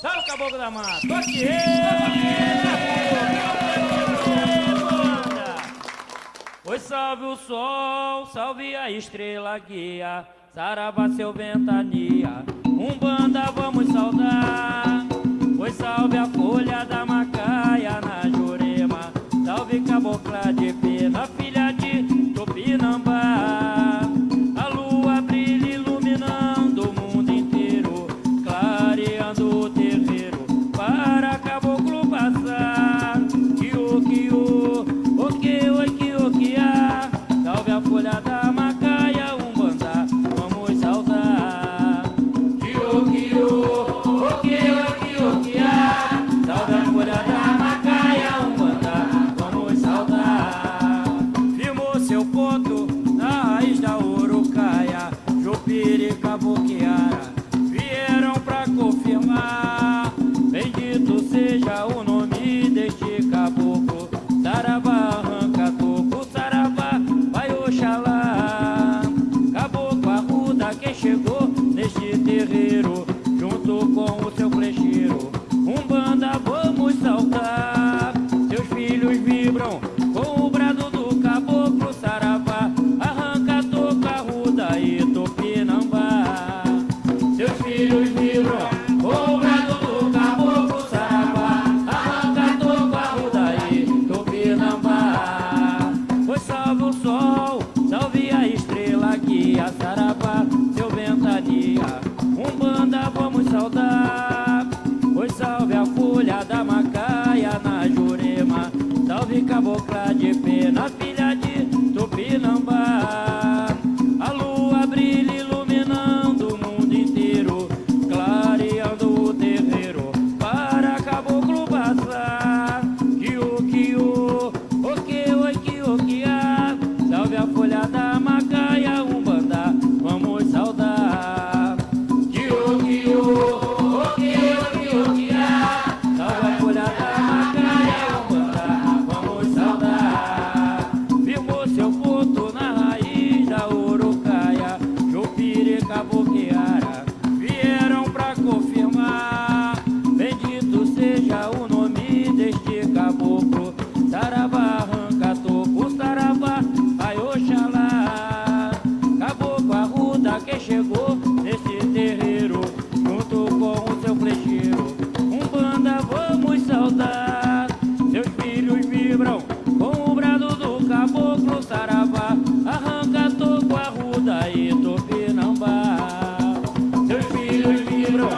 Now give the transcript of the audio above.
Salve o caboclo da mata. Toque Oi, salve o sol, salve a estrela guia, Saravá seu ventania, um banda vamos saudar. Oi, salve a folha da macaia com o brado do caboclo, Saravá arranca toca, arruda e tupinambá. Seus filhos vibram com o brado do caboclo, Saravá arranca toca, arruda e tupinambá. Pois salve o sol, salve a estrela guia, Saravá, seu ventania. Um banda vamos saudar. Cabocla de pena, filha quem chegou nesse terreiro, junto com o seu flecheiro. Um banda vamos saudar, seus filhos vibram com o brado do caboclo saravá. Arranca toco, arruda e tupinambá. Seus filhos vibram